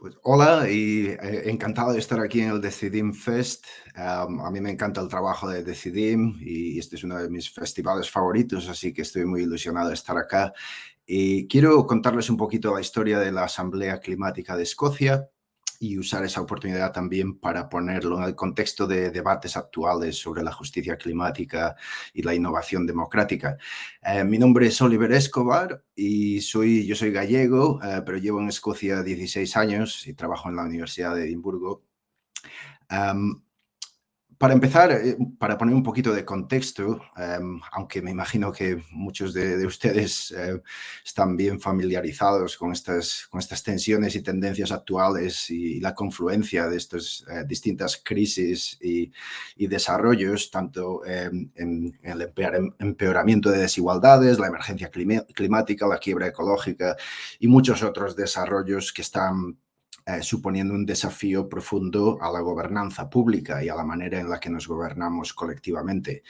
Pues hola y eh, encantado de estar aquí en el Decidim Fest. a mí me encanta el trabajo de Decidim y este es uno de mis festivales favoritos, así que estoy muy ilusionado de estar acá. Y quiero contarles un poquito la historia de la Asamblea Climática de Escocia y usar esa oportunidad también para ponerlo en el contexto de debates actuales sobre la justicia climática y la innovación democrática. Eh, mi nombre es Oliver Escobar y soy, yo soy gallego, eh, pero llevo en Escocia 16 años y trabajo en la Universidad de Edimburgo. Para empezar, eh, para poner un poquito de contexto, em, aunque me imagino que muchos de, ustedes eh, están bien familiarizados con estas, con estas tensiones y tendencias actuales y, la confluencia de estas eh, distintas crisis y, desarrollos, tanto em, en, el empeoramiento de desigualdades, la emergencia climática, la quiebra ecológica y muchos otros desarrollos que están eh, suponiendo un desafío profundo a la gobernanza pública y a la manera en la que nos gobernamos colectivamente.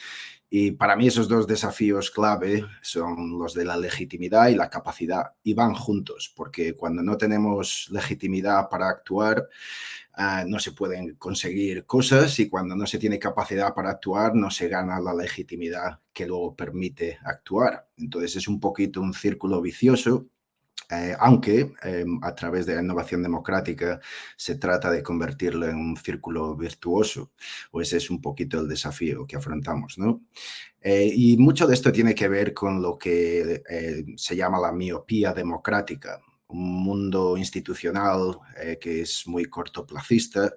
Y para mí esos dos desafíos clave son los de la legitimidad y la capacidad, y van juntos, porque cuando no tenemos legitimidad para actuar, eh, no se pueden conseguir cosas y cuando no se tiene capacidad para actuar, no se gana la legitimidad que luego permite actuar. Entonces es un poquito un círculo vicioso eh, aunque em, a través de la innovación democrática se trata de convertirlo en un círculo virtuoso, o ese es un poquito el desafío que afrontamos. ¿no? Eh, y mucho de esto tiene que ver con lo que eh, se llama la miopía democrática, un mundo institucional que es muy cortoplacista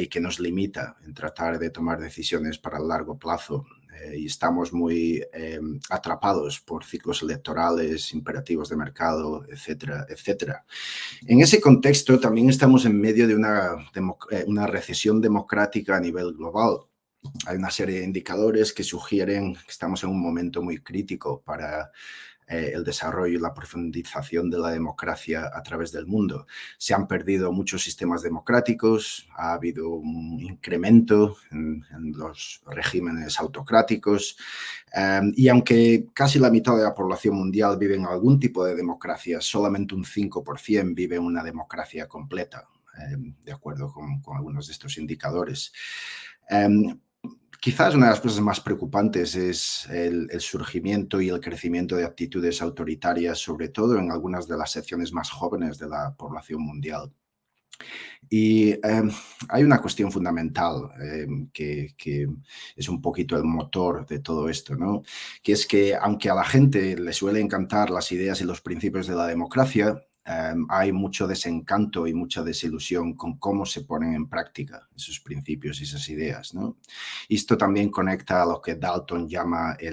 y que nos limita en tratar de tomar decisiones para el largo plazo eh, y estamos muy em, atrapados por ciclos electorales, imperativos de mercado, etcétera, etcétera. En ese contexto también estamos en medio de una, eh, una recesión democrática a nivel global. Hay una serie de indicadores que sugieren que estamos en un momento muy crítico para eh, el desarrollo y la profundización de la democracia a través del mundo. Se han perdido muchos sistemas democráticos, ha habido un incremento en, los regímenes autocráticos em, y aunque casi la mitad de la población mundial vive en algún tipo de democracia, solamente un 5% vive en una democracia completa, em, de acuerdo con, algunos de estos indicadores. Quizás una de las cosas más preocupantes es el, surgimiento y el crecimiento de actitudes autoritarias, sobre todo en algunas de las secciones más jóvenes de la población mundial. Y em, hay una cuestión fundamental em, que, que, es un poquito el motor de todo esto, ¿no? que es que aunque a la gente le suele encantar las ideas y los principios de la democracia, Em, hay mucho desencanto y mucha desilusión con cómo se ponen en práctica esos principios y esas ideas. ¿no? Esto también conecta a lo que Dalton llama eh,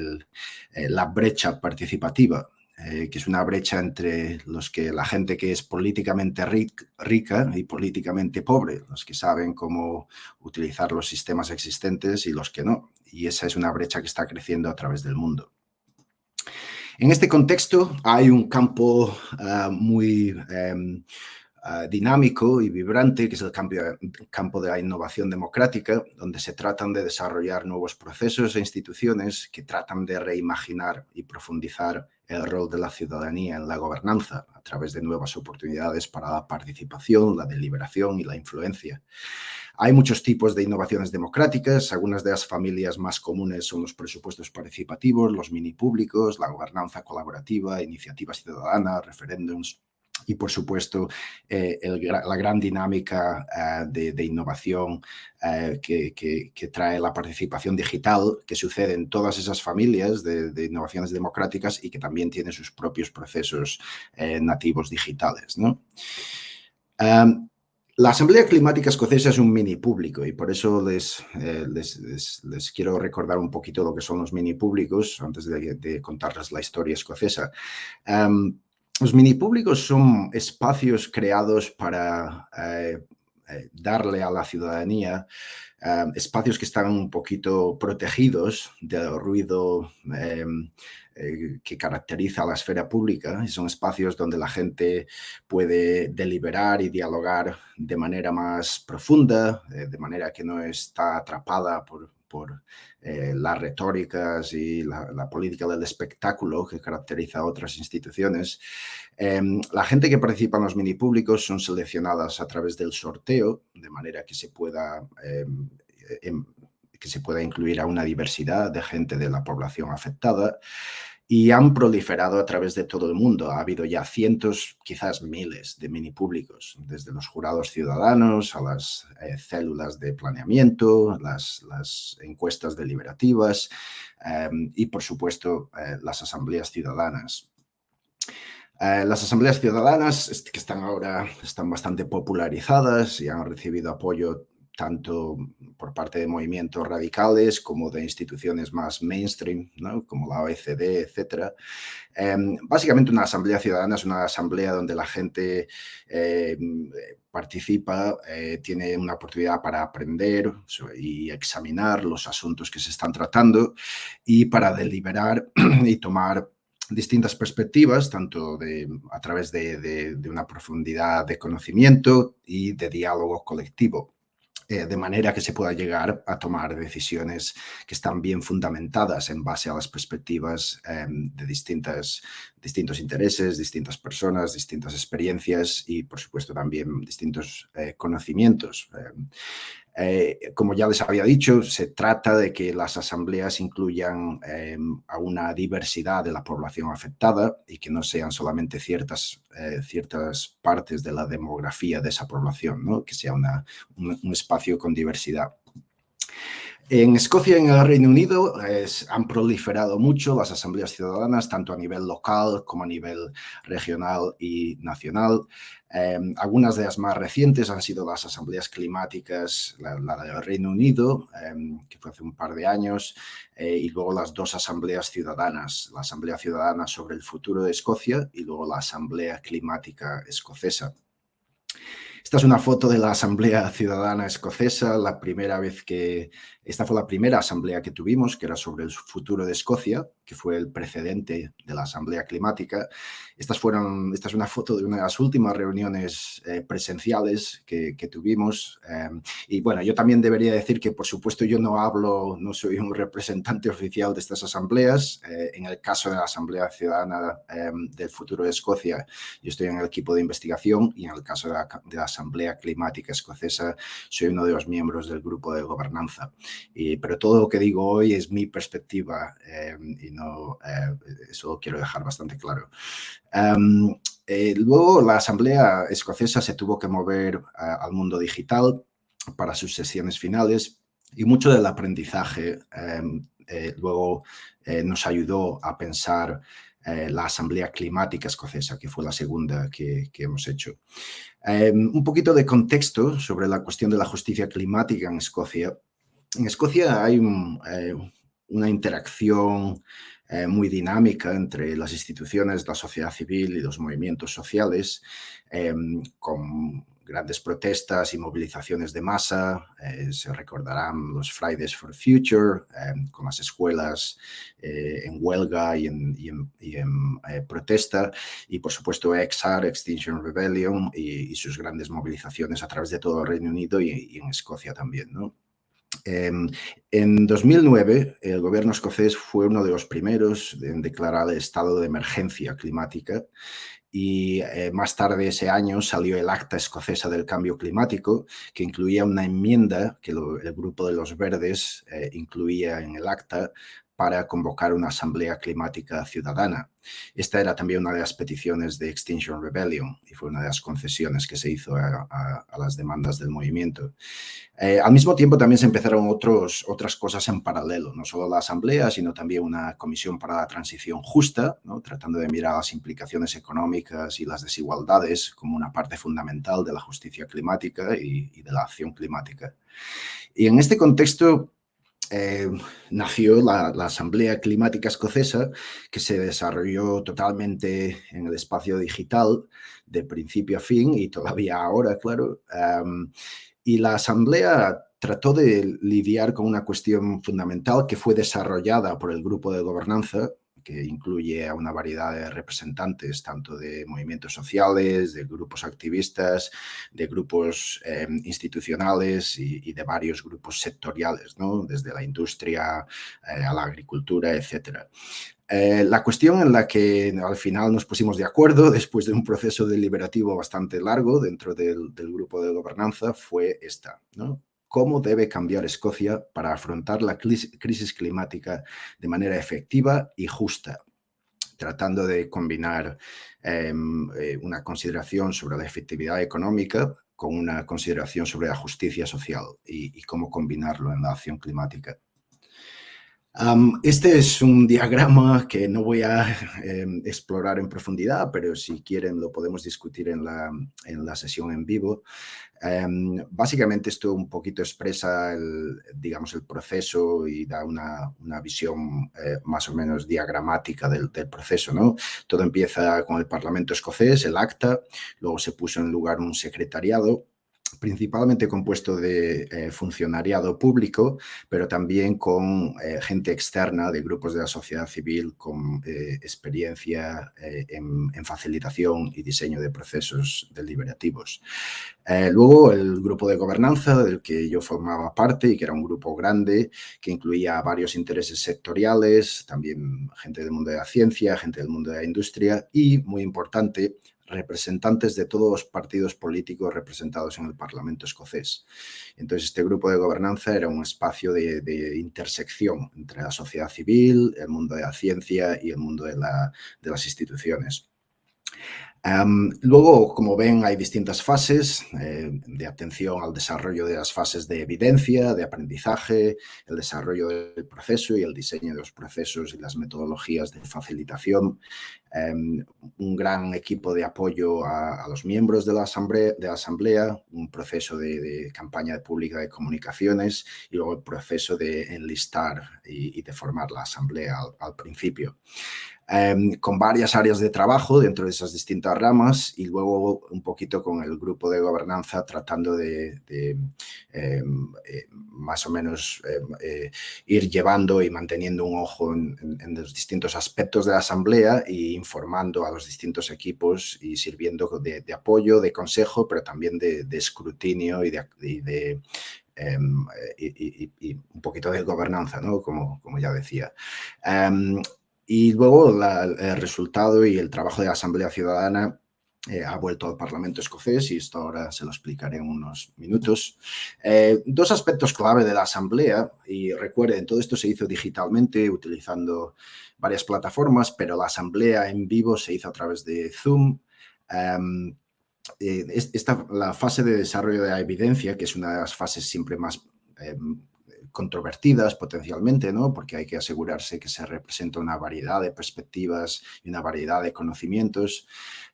la brecha participativa, eh, que es una brecha entre los que la gente que es políticamente rica y políticamente pobre, los que saben cómo utilizar los sistemas existentes y los que no. Y esa es una brecha que está creciendo a través del mundo. En este contexto hay un campo ah, muy em, ah, dinámico y vibrante, que es el campo de la innovación democrática, donde se tratan de desarrollar nuevos procesos e instituciones que tratan de reimaginar y profundizar el rol de la ciudadanía en la gobernanza a través de nuevas oportunidades para la participación, la deliberación y la influencia. Hay muchos tipos de innovaciones democráticas, algunas de las familias más comunes son los presupuestos participativos, los mini públicos, la gobernanza colaborativa, iniciativas ciudadanas, referéndums, y, por supuesto, eh, la gran dinámica eh, de, innovación eh, que, trae la participación digital que sucede en todas esas familias de, innovaciones democráticas y que también tiene sus propios procesos nativos digitales. ¿no? La Asamblea Climática Escocesa es un mini público y por eso les, eh, les, quiero recordar un poquito lo que son los mini públicos antes de, contarles la historia escocesa. los mini públicos son espacios creados para eh, eh, darle a la ciudadanía espacios que están un poquito protegidos del ruido em, eh, que caracteriza a la esfera pública y son espacios donde la gente puede deliberar y dialogar de manera más profunda, eh, de manera que no está atrapada por, por eh, las retóricas y la, política del espectáculo que caracteriza a otras instituciones. Em, la gente que participa en los mini públicos son seleccionadas a través del sorteo, de manera que se pueda em, em, que se pueda incluir a una diversidad de gente de la población afectada y han proliferado a través de todo el mundo. Ha habido ya cientos, quizás miles de mini públicos, desde los jurados ciudadanos a las eh, células de planeamiento, las, encuestas deliberativas em, y, por supuesto, eh, las asambleas ciudadanas. Eh, las asambleas ciudadanas que están ahora están bastante popularizadas y han recibido apoyo tanto por parte de movimientos radicales como de instituciones más mainstream, como la OECD, etc. Em, básicamente una asamblea ciudadana es una asamblea donde la gente em, participa, eh, tiene una oportunidad para aprender y examinar los asuntos que se están tratando y para deliberar y tomar distintas perspectivas, tanto de, a través de una profundidad de conocimiento y de diálogo colectivo. Eh, de manera que se pueda llegar a tomar decisiones que están bien fundamentadas en base a las perspectivas em, de distintas, distintos intereses, distintas personas, distintas experiencias y, por supuesto, también distintos eh, conocimientos. Eh, como ya les había dicho, se trata de que las asambleas incluyan em, a una diversidad de la población afectada y que no sean solamente ciertas, eh, ciertas partes de la demografía de esa población, ¿no? que sea un espacio con diversidad. En Escocia y en el Reino Unido han proliferado mucho las asambleas ciudadanas, tanto a nivel local como a nivel regional y nacional. Em, algunas de las más recientes han sido las asambleas climáticas, la, del Reino Unido, em, que fue hace un par de años, eh, y luego las dos asambleas ciudadanas, la Asamblea Ciudadana sobre el futuro de Escocia y luego la Asamblea Climática Escocesa. Esta es una foto de la Asamblea Ciudadana Escocesa, la primera vez que... Esta fue la primera asamblea que tuvimos, que era sobre el futuro de Escocia, que fue el precedente de la Asamblea Climática. Estas fueron, esta es una foto de una de las últimas reuniones eh, presenciales que, tuvimos. Em, y bueno, yo también debería decir que, por supuesto, yo no hablo, no soy un representante oficial de estas asambleas. Eh, en el caso de la Asamblea Ciudadana em, del futuro de Escocia, yo estoy en el equipo de investigación y en el caso de la, de la Asamblea Climática Escocesa soy uno de los miembros del grupo de gobernanza. Y, pero todo lo que digo hoy es mi perspectiva em, y no, eh, eso quiero dejar bastante claro. Eh, luego la Asamblea Escocesa se tuvo que mover al mundo digital para sus sesiones finales y mucho del aprendizaje em, eh, luego nos ayudó a pensar eh, la Asamblea Climática Escocesa, que fue la segunda que, hemos hecho. Em, un poquito de contexto sobre la cuestión de la justicia climática en Escocia. En Escocia hay eh, una interacción eh, muy dinámica entre las instituciones, la sociedad civil y los movimientos sociales, em, con grandes protestas y movilizaciones de masa. Eh, se recordarán los Fridays for Future, eh, con las escuelas eh, en huelga y en, protesta. Y, por supuesto, EXAR, Extinction Rebellion, y, sus grandes movilizaciones a través de todo el Reino Unido y, en Escocia también. Em, en 2009, el gobierno escocés fue uno de los primeros en declarar el estado de emergencia climática y eh, más tarde ese año salió el Acta Escocesa del Cambio Climático, que incluía una enmienda que el grupo de los verdes eh, incluía en el acta para convocar una asamblea climática ciudadana. Esta era también una de las peticiones de Extinction Rebellion y fue una de las concesiones que se hizo a, las demandas del movimiento. Eh, al mismo tiempo también se empezaron otros, otras cosas en paralelo, no solo la asamblea, sino también una comisión para la transición justa, tratando de mirar las implicaciones económicas y las desigualdades como una parte fundamental de la justicia climática y, y de la acción climática. Y en este contexto, eh, nació la, Asamblea Climática Escocesa, que se desarrolló totalmente en el espacio digital de principio a fin y todavía ahora, claro. y la Asamblea trató de lidiar con una cuestión fundamental que fue desarrollada por el grupo de gobernanza que incluye a una variedad de representantes, tanto de movimientos sociales, de grupos activistas, de grupos em, institucionales y, de varios grupos sectoriales, ¿no? desde la industria eh, a la agricultura, etc. Eh, la cuestión en la que al final nos pusimos de acuerdo, después de un proceso deliberativo bastante largo dentro del, grupo de gobernanza, fue esta. ¿no? ¿Cómo debe cambiar Escocia para afrontar la crisis climática de manera efectiva y justa? tratando de combinar em, eh, una consideración sobre la efectividad económica con una consideración sobre la justicia social y cómo combinarlo en la acción climática este es un diagrama que no voy a em, explorar en profundidad, pero si quieren lo podemos discutir en la, en la sesión en vivo. Em, básicamente esto un poquito expresa el, digamos, el proceso y da una, una visión eh, más o menos diagramática del, del, proceso. ¿no? Todo empieza con el Parlamento escocés, el acta, luego se puso en lugar un secretariado principalmente compuesto de eh, funcionariado público, pero también con eh, gente externa de grupos de la sociedad civil con eh, experiencia en, facilitación y diseño de procesos deliberativos. luego el grupo de gobernanza del que yo formaba parte y que era un grupo grande que incluía varios intereses sectoriales, también gente del mundo de la ciencia, gente del mundo de la industria y, muy importante, representantes de todos los partidos políticos representados en el Parlamento escocés. Entonces, este grupo de gobernanza era un espacio de, intersección entre la sociedad civil, el mundo de la ciencia y el mundo de las instituciones luego, como ven, hay distintas fases eh, de atención al desarrollo de las fases de evidencia, de aprendizaje, el desarrollo del proceso y el diseño de los procesos y las metodologías de facilitación. Em, un gran equipo de apoyo a, los miembros de la asamblea, de la asamblea un proceso de, campaña pública de comunicaciones y luego el proceso de enlistar y, de formar la asamblea al principio. Em, con varias áreas de trabajo dentro de esas distintas ramas y luego un poquito con el grupo de gobernanza tratando de, em, eh, más o menos em, eh, ir llevando y manteniendo un ojo en, los distintos aspectos de la asamblea e informando a los distintos equipos y sirviendo de, apoyo, de consejo, pero también de, escrutinio y de, y, un poquito de gobernanza, ¿no? como, como ya decía. Y luego el resultado y el trabajo de la Asamblea Ciudadana eh, ha vuelto al Parlamento escocés y esto ahora se lo explicaré en unos minutos. Eh, dos aspectos clave de la Asamblea, y recuerden, todo esto se hizo digitalmente utilizando varias plataformas, pero la Asamblea en vivo se hizo a través de Zoom. Eh, esta, la fase de desarrollo de la evidencia, que es una de las fases siempre más em, controvertidas potencialmente, ¿no? porque hay que asegurarse que se representa una variedad de perspectivas y una variedad de conocimientos.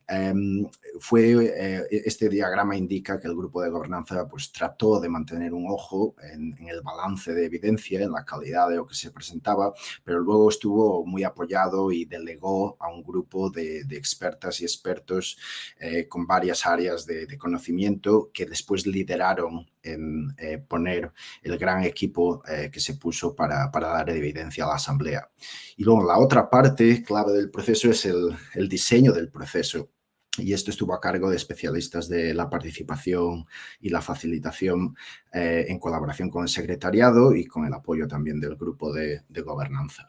Em, fue, eh, este diagrama indica que el grupo de gobernanza pues, trató de mantener un ojo en, el balance de evidencia, en la calidad de lo que se presentaba, pero luego estuvo muy apoyado y delegó a un grupo de, expertas y expertos eh, con varias áreas de, conocimiento que después lideraron en eh, poner el gran equipo que se puso para, para, dar evidencia a la asamblea. Y luego la otra parte clave del proceso es el, el diseño del proceso y esto estuvo a cargo de especialistas de la participación y la facilitación eh, en colaboración con el secretariado y con el apoyo también del grupo de, gobernanza.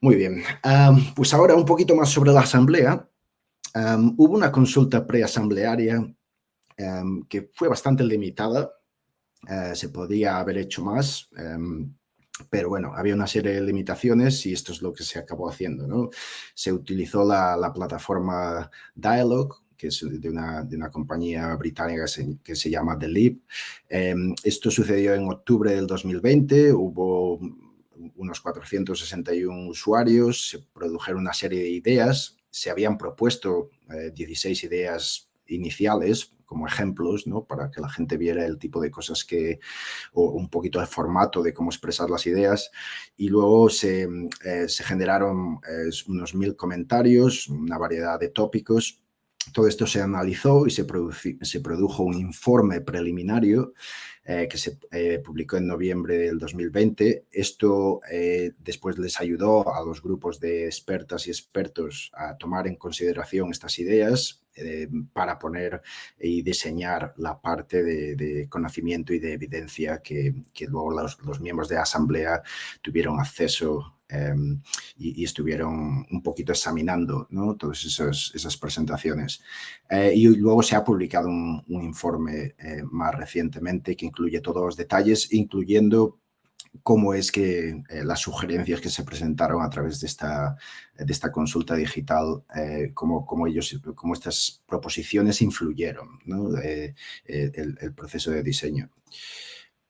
Muy bien, pues ahora un poquito más sobre la asamblea. hubo una consulta preasamblearia que fue bastante limitada, eh, se podía haber hecho más, pero bueno, había una serie de limitaciones y esto es lo que se acabó haciendo. ¿no? Se utilizó la, plataforma Dialog, que es de una, compañía británica que se, llama The Leap. Em, esto sucedió en octubre del 2020, hubo unos 461 usuarios, se produjeron una serie de ideas, se habían propuesto 16 eh, ideas iniciales como ejemplos, ¿no? Para que la gente viera el tipo de cosas que, o un poquito de formato de cómo expresar las ideas. Y luego se, eh, generaron eh, unos mil comentarios, una variedad de tópicos. Todo esto se analizó y se, se produjo un informe preliminario eh, que se eh, publicó en noviembre del 2020. Esto después les ayudó a los grupos de expertas y expertos a tomar en consideración estas ideas para poner y diseñar la parte de, conocimiento y de evidencia que, luego los, los, miembros de la asamblea tuvieron acceso Em, y, estuvieron un poquito examinando ¿no? todas esas presentaciones. Eh, y luego se ha publicado un, informe eh, más recientemente que incluye todos los detalles, incluyendo cómo es que eh, las sugerencias que se presentaron a través de esta, de esta consulta digital, cómo, cómo, ellos, cómo estas proposiciones influyeron ¿no? el, el, proceso de diseño.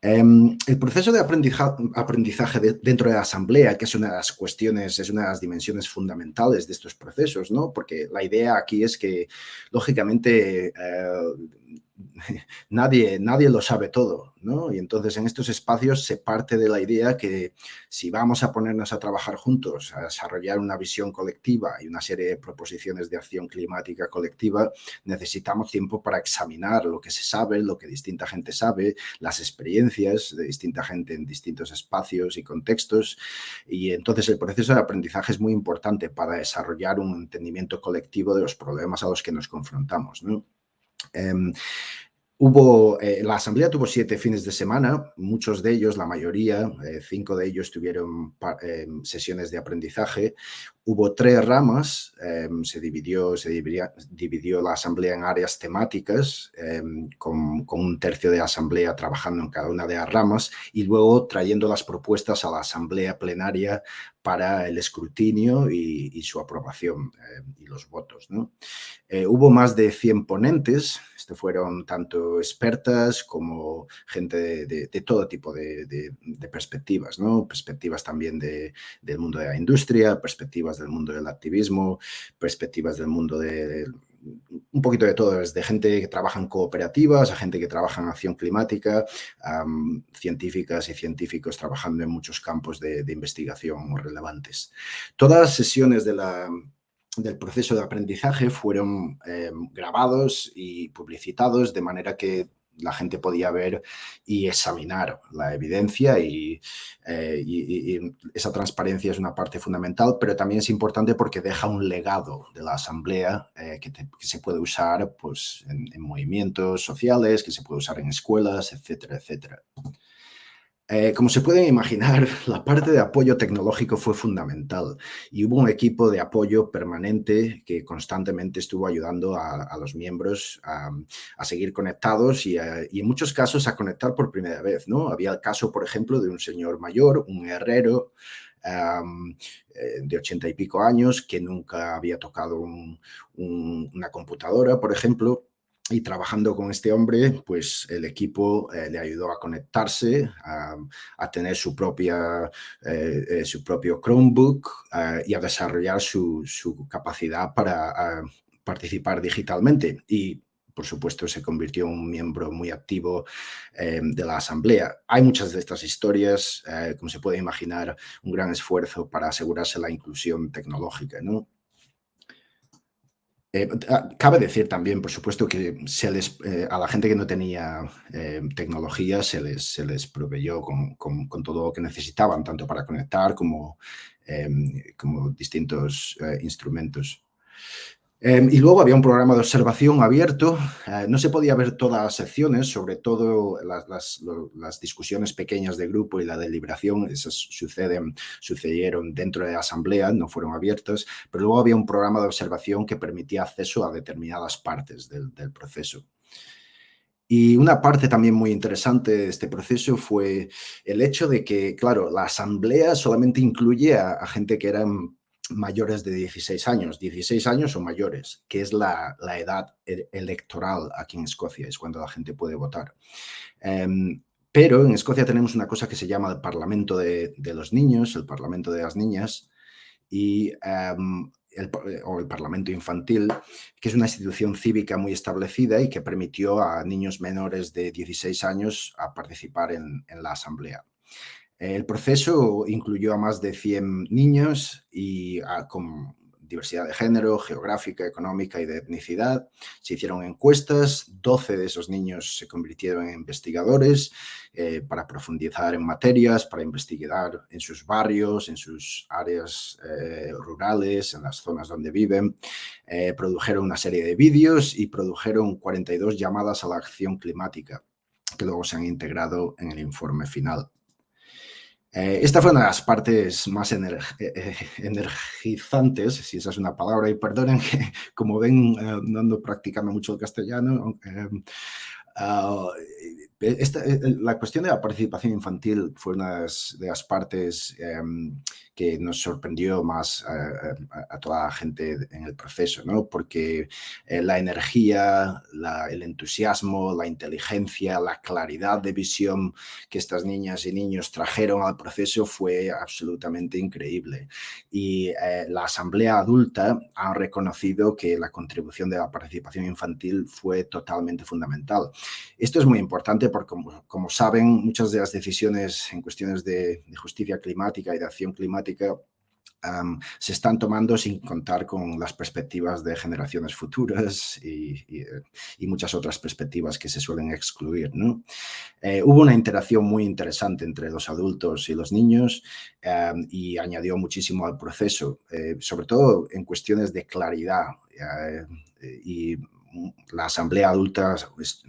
Em, el proceso de aprendizaje dentro de la asamblea, que es una de las cuestiones, es una de las dimensiones fundamentales de estos procesos, ¿no? Porque la idea aquí es que, lógicamente, eh, nadie, nadie lo sabe todo, ¿no? Y entonces en estos espacios se parte de la idea que si vamos a ponernos a trabajar juntos, a desarrollar una visión colectiva y una serie de proposiciones de acción climática colectiva, necesitamos tiempo para examinar lo que se sabe, lo que distinta gente sabe, las experiencias de distinta gente en distintos espacios y contextos. Y entonces el proceso de aprendizaje es muy importante para desarrollar un entendimiento colectivo de los problemas a los que nos confrontamos, ¿no? Em, hubo, eh, la asamblea tuvo siete fines de semana, muchos de ellos, la mayoría, eh, cinco de ellos tuvieron em, sesiones de aprendizaje. Hubo tres ramas, em, se, dividió, se dividió, la asamblea en áreas temáticas, con, un tercio de asamblea trabajando en cada una de las ramas y luego trayendo las propuestas a la asamblea plenaria para el escrutinio y, su aprobación y los votos. Eh, hubo más de 100 ponentes, este fueron tanto expertas como gente de, todo tipo de, perspectivas, perspectivas también del mundo de la industria, perspectivas del mundo del activismo, perspectivas del mundo de, un poquito de todo, desde gente que trabaja en cooperativas a gente que trabaja en acción climática, científicas y científicos trabajando en muchos campos de, de investigación relevantes. Todas las sesiones del proceso de aprendizaje fueron eh, grabados y publicitados de manera que la gente podía ver y examinar la evidencia y, eh, esa transparencia es una parte fundamental, pero también es importante porque deja un legado de la asamblea eh, que, se puede usar pues, en, en, movimientos sociales, que se puede usar en escuelas, etcétera, etcétera. Eh, como se pueden imaginar, la parte de apoyo tecnológico fue fundamental y hubo un equipo de apoyo permanente que constantemente estuvo ayudando a, los miembros a, seguir conectados y, en muchos casos a conectar por primera vez. ¿no? Había el caso, por ejemplo, de un señor mayor, un herrero, eh, de ochenta y pico años que nunca había tocado una computadora, por ejemplo, y trabajando con este hombre, pues el equipo eh, le ayudó a conectarse, a, tener su, propia, eh, eh, su propio Chromebook y a desarrollar su, capacidad para participar digitalmente. Y por supuesto, se convirtió en un miembro muy activo de la asamblea. Hay muchas de estas historias, como se puede imaginar, un gran esfuerzo para asegurarse la inclusión tecnológica, ¿no? Eh, ah, cabe decir también, por supuesto, que eh, a la gente que no tenía eh, tecnología se les, se les proveyó con, con, todo lo que necesitaban, tanto para conectar como, como distintos instrumentos. Em, y luego había un programa de observación abierto. Eh, no se podía ver todas las secciones, sobre todo las, discusiones pequeñas de grupo y la deliberación. Esas suceden, sucedieron dentro de la asamblea, no fueron abiertas. Pero luego había un programa de observación que permitía acceso a determinadas partes del, proceso. Y una parte también muy interesante de este proceso fue el hecho de que, claro, la asamblea solamente incluye a, a gente que eran mayores de 16 años, 16 años o mayores, que es la, edad e, electoral aquí en Escocia, es cuando la gente puede votar. Em, pero en Escocia tenemos una cosa que se llama el Parlamento de, los Niños, el Parlamento de las Niñas, y, em, el, o el Parlamento Infantil, que es una institución cívica muy establecida y que permitió a niños menores de 16 años a participar en la asamblea. El proceso incluyó a más de 100 niños y con diversidad de género, geográfica, económica y de etnicidad. Se hicieron encuestas, 12 de esos niños se convirtieron en investigadores eh, para profundizar en materias, para investigar en sus barrios, en sus áreas eh, rurales, en las zonas donde viven. Eh, produjeron una serie de vídeos y produjeron 42 llamadas a la acción climática que luego se han integrado en el informe final. Eh, esta fue una de las partes más eh, eh, energizantes, si esa es una palabra, y perdonen que como ven no ando practicando mucho el castellano, ah, la cuestión de la participación infantil fue una de las partes em, que nos sorprendió más a, toda la gente en el proceso, ¿no? porque eh, la energía, el entusiasmo, la inteligencia, la claridad de visión que estas niñas y niños trajeron al proceso fue absolutamente increíble. Y eh, la asamblea adulta ha reconocido que la contribución de la participación infantil fue totalmente fundamental. Esto es muy importante porque, como, saben, muchas de las decisiones en cuestiones de justicia climática y de acción climática se están tomando sin contar con las perspectivas de generaciones futuras y, eh, muchas otras perspectivas que se suelen excluir. Eh, hubo una interacción muy interesante entre los adultos y los niños y añadió muchísimo al proceso, eh, sobre todo en cuestiones de claridad y la asamblea adulta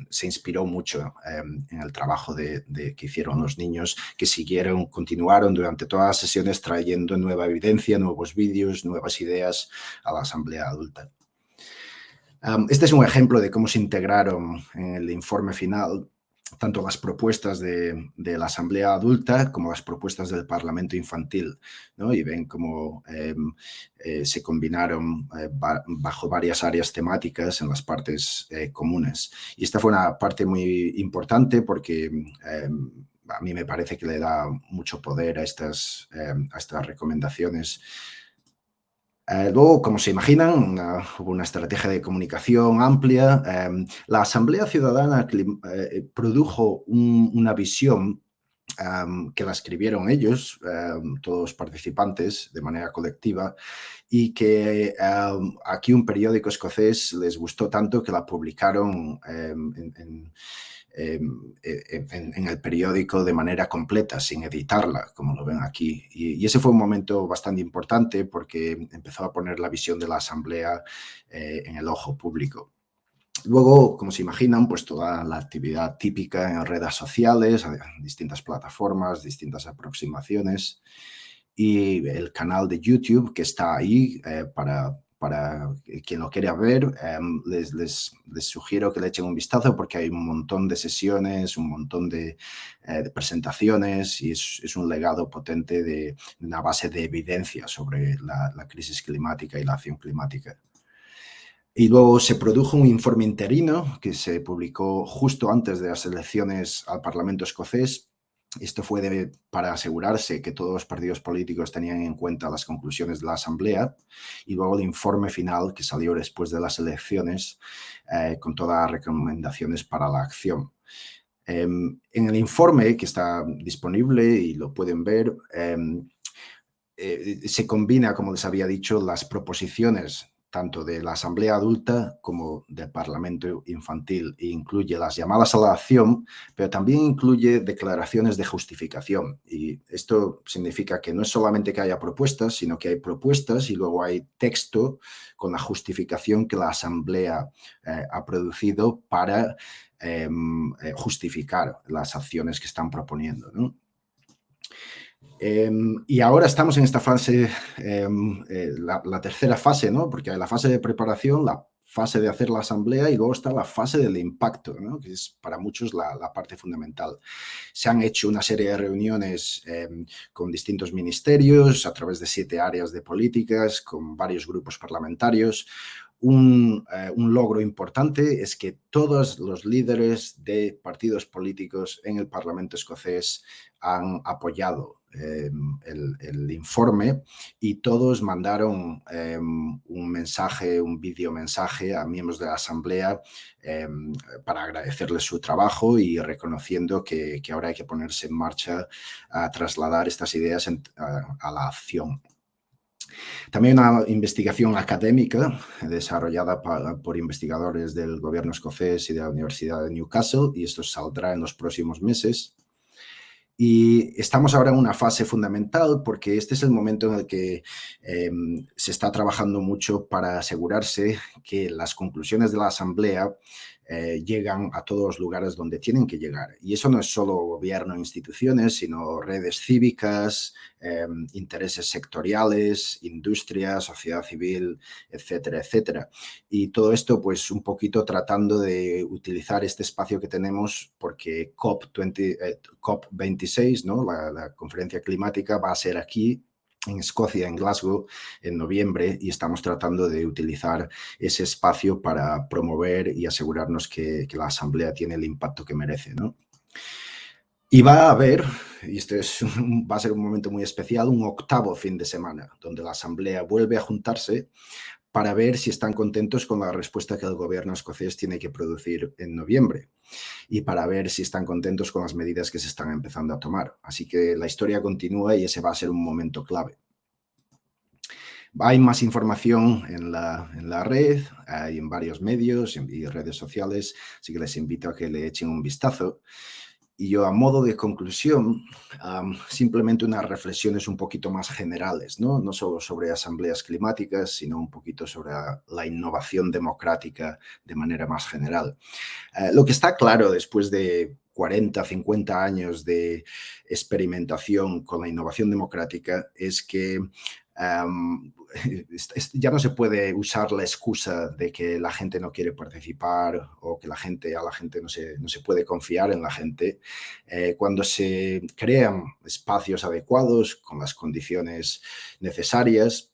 se inspiró mucho em, en el trabajo de, que hicieron los niños, que siguieron, continuaron durante todas las sesiones trayendo nueva evidencia, nuevos vídeos, nuevas ideas a la asamblea adulta. Em, este es un ejemplo de cómo se integraron en el informe final tanto las propuestas de, la Asamblea Adulta como las propuestas del Parlamento Infantil, ¿no? Y ven cómo em, eh, se combinaron eh, bajo varias áreas temáticas en las partes eh, comunes. Y esta fue una parte muy importante porque em, a mí me parece que le da mucho poder a estas, em, a estas recomendaciones eh, luego, como se imaginan, hubo una estrategia de comunicación amplia. Em, la Asamblea Ciudadana eh, produjo una visión em, que la escribieron ellos, em, todos los participantes, de manera colectiva, y que aquí un periódico escocés les gustó tanto que la publicaron en e, en, el periódico de manera completa, sin editarla, como lo ven aquí. Y, ese fue un momento bastante importante porque empezó a poner la visión de la Asamblea eh, en el ojo público. Luego, como se imaginan, pues toda la actividad típica en redes sociales, distintas plataformas, distintas aproximaciones y el canal de YouTube que está ahí eh, para para quien lo quiera ver, em, les, sugiero que le echen un vistazo porque hay un montón de sesiones, un montón de, eh, presentaciones y es, un legado potente de una base de evidencia sobre la crisis climática y la acción climática. Y luego se produjo un informe interino que se publicó justo antes de las elecciones al Parlamento escocés esto fue para asegurarse que todos los partidos políticos tenían en cuenta las conclusiones de la Asamblea y luego el informe final que salió después de las elecciones eh, con todas las recomendaciones para la acción. Em, en el informe que está disponible y lo pueden ver, em, eh, se combina, como les había dicho, las proposiciones tanto de la Asamblea Adulta como del Parlamento Infantil e incluye las llamadas a la acción, pero también incluye declaraciones de justificación. Y esto significa que no es solamente que haya propuestas, sino que hay propuestas y luego hay texto con la justificación que la Asamblea eh, ha producido para em, eh, justificar las acciones que están proponiendo. Em, y ahora estamos en esta fase, em, eh, la, tercera fase, ¿no? Porque hay la fase de preparación, la fase de hacer la asamblea y luego está la fase del impacto, ¿no? que es para muchos la, parte fundamental. Se han hecho una serie de reuniones em, con distintos ministerios a través de siete áreas de políticas, con varios grupos parlamentarios. Eh, un, logro importante es que todos los líderes de partidos políticos en el Parlamento escocés han apoyado Em, el, informe y todos mandaron em, un mensaje, un video mensaje a miembros de la asamblea em, para agradecerles su trabajo y reconociendo que, ahora hay que ponerse en marcha a trasladar estas ideas a, la acción. También una investigación académica desarrollada por investigadores del gobierno escocés y de la Universidad de Newcastle, y esto saldrá en los próximos meses. Y estamos ahora en una fase fundamental porque este es el momento en el que em, se está trabajando mucho para asegurarse que las conclusiones de la Asamblea eh, llegan a todos los lugares donde tienen que llegar. Y eso no es solo gobierno e instituciones, sino redes cívicas, em, intereses sectoriales, industria, sociedad civil, etcétera, etcétera. Y todo esto, pues, un poquito tratando de utilizar este espacio que tenemos porque COP20, eh, COP26, ¿no? La, la conferencia climática va a ser aquí en Escocia, en Glasgow, en noviembre, y estamos tratando de utilizar ese espacio para promover y asegurarnos que, la Asamblea tiene el impacto que merece. ¿no? Y va a haber, y este es va a ser un momento muy especial, un octavo fin de semana, donde la Asamblea vuelve a juntarse para ver si están contentos con la respuesta que el gobierno escocés tiene que producir en noviembre y para ver si están contentos con las medidas que se están empezando a tomar. Así que la historia continúa y ese va a ser un momento clave. Hay más información en la, en la red, hay en varios medios y redes sociales, así que les invito a que le echen un vistazo. Y yo a modo de conclusión, simplemente unas reflexiones un poquito más generales, ¿no? no solo sobre asambleas climáticas, sino un poquito sobre la innovación democrática de manera más general. Eh, lo que está claro después de 40, 50 años de experimentación con la innovación democrática es que ya no se puede usar la excusa de que la gente no quiere participar o que la gente, a la gente no se, no se puede confiar en la gente. Eh, cuando se crean espacios adecuados con las condiciones necesarias,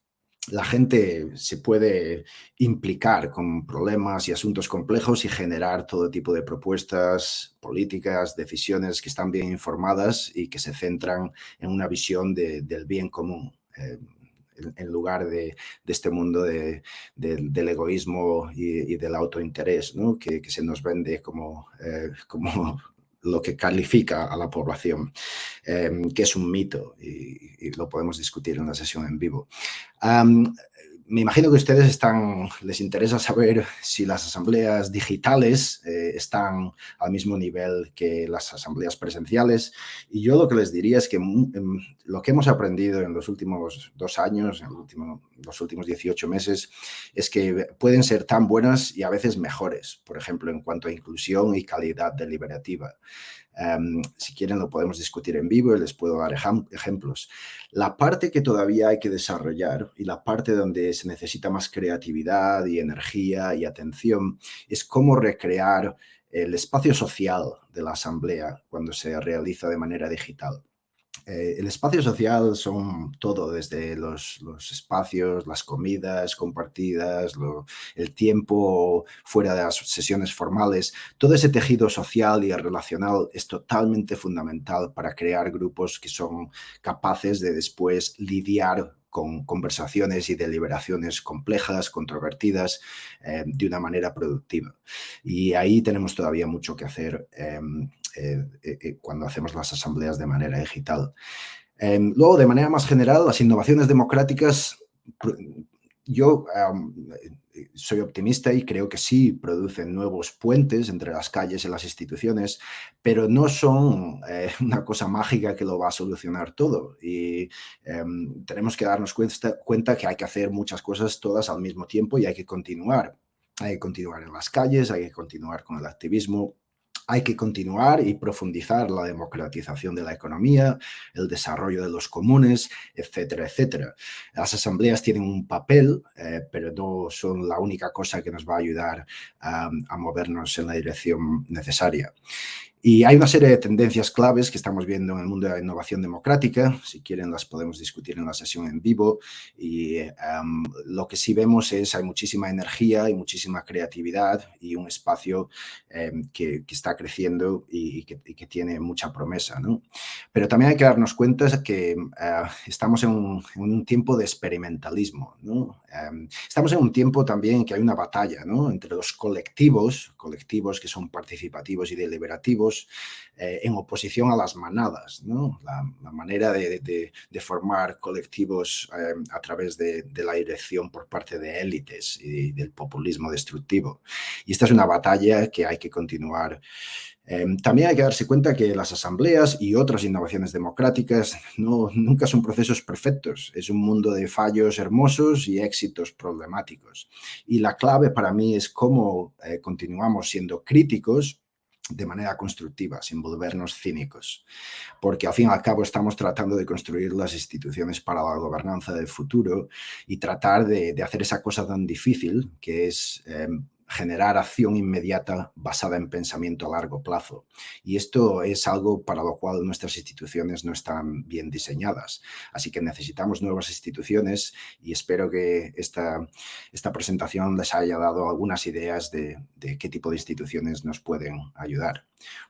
la gente se puede implicar con problemas y asuntos complejos y generar todo tipo de propuestas políticas, decisiones que están bien informadas y que se centran en una visión del bien común. Eh, en lugar de, este mundo del egoísmo y, del autointerés, que, se nos vende como, eh, como lo que califica a la población, em, que es un mito y, lo podemos discutir en la sesión en vivo me imagino que a ustedes están, les interesa saber si las asambleas digitales eh, están al mismo nivel que las asambleas presenciales. Y yo lo que les diría es que em, lo que hemos aprendido en los últimos dos años, en los últimos 18 meses, es que pueden ser tan buenas y a veces mejores, por ejemplo, en cuanto a inclusión y calidad deliberativa. Em, si quieren lo podemos discutir en vivo y les puedo dar ejemplos. La parte que todavía hay que desarrollar y la parte donde se necesita más creatividad y energía y atención es cómo recrear el espacio social de la asamblea cuando se realiza de manera digital. Eh, el espacio social son todo, desde los, espacios, las comidas compartidas, el tiempo fuera de las sesiones formales. Todo ese tejido social y relacional es totalmente fundamental para crear grupos que son capaces de después lidiar con conversaciones y deliberaciones complejas, controvertidas, eh, de una manera productiva. Y ahí tenemos todavía mucho que hacer em, cuando hacemos las asambleas de manera digital. Em, luego, de manera más general, las innovaciones democráticas, yo soy optimista y creo que sí producen nuevos puentes entre las calles y las instituciones, pero no son eh, una cosa mágica que lo va a solucionar todo. Y em, tenemos que darnos cuenta, cuenta que hay que hacer muchas cosas todas al mismo tiempo y hay que continuar. Hay que continuar en las calles, hay que continuar con el activismo, hay que continuar y profundizar la democratización de la economía, el desarrollo de los comunes, etcétera, etcétera. Las asambleas tienen un papel, eh, pero no son la única cosa que nos va a ayudar a movernos en la dirección necesaria. Y hay una serie de tendencias claves que estamos viendo en el mundo de la innovación democrática. Si quieren, las podemos discutir en la sesión en vivo. Y em, lo que sí vemos es hay muchísima energía y muchísima creatividad y un espacio em, que, está creciendo y, que, tiene mucha promesa. ¿no? Pero también hay que darnos cuenta que eh, estamos en un, tiempo de experimentalismo. ¿no? Em, estamos en un tiempo también que hay una batalla ¿no? entre los colectivos, colectivos que son participativos y deliberativos, eh, en oposición a las manadas, ¿no? la, manera de, formar colectivos eh, a través de, la dirección por parte de élites y del populismo destructivo. Y esta es una batalla que hay que continuar Em, también hay que darse cuenta que las asambleas y otras innovaciones democráticas no, nunca son procesos perfectos. Es un mundo de fallos hermosos y éxitos problemáticos. Y la clave para mí es cómo eh, continuamos siendo críticos de manera constructiva, sin volvernos cínicos, porque al fin y al cabo estamos tratando de construir las instituciones para la gobernanza del futuro y tratar de, hacer esa cosa tan difícil que es em, generar acción inmediata basada en pensamiento a largo plazo. Y esto es algo para lo cual nuestras instituciones no están bien diseñadas. Así que necesitamos nuevas instituciones y espero que esta, esta presentación les haya dado algunas ideas de, qué tipo de instituciones nos pueden ayudar.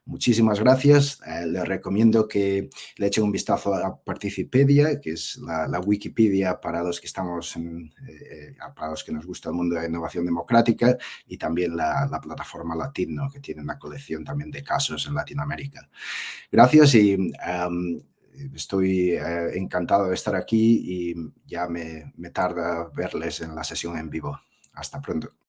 Muchísimas gracias. Eh, les recomiendo que le echen un vistazo a Participedia, que es la, Wikipedia para los que estamos, en, eh, para los que nos gusta el mundo de innovación democrática y también la, plataforma Latino, que tiene una colección también de casos en Latinoamérica. Gracias y estoy eh, encantado de estar aquí y ya me, me tarda verles en la sesión en vivo. Hasta pronto.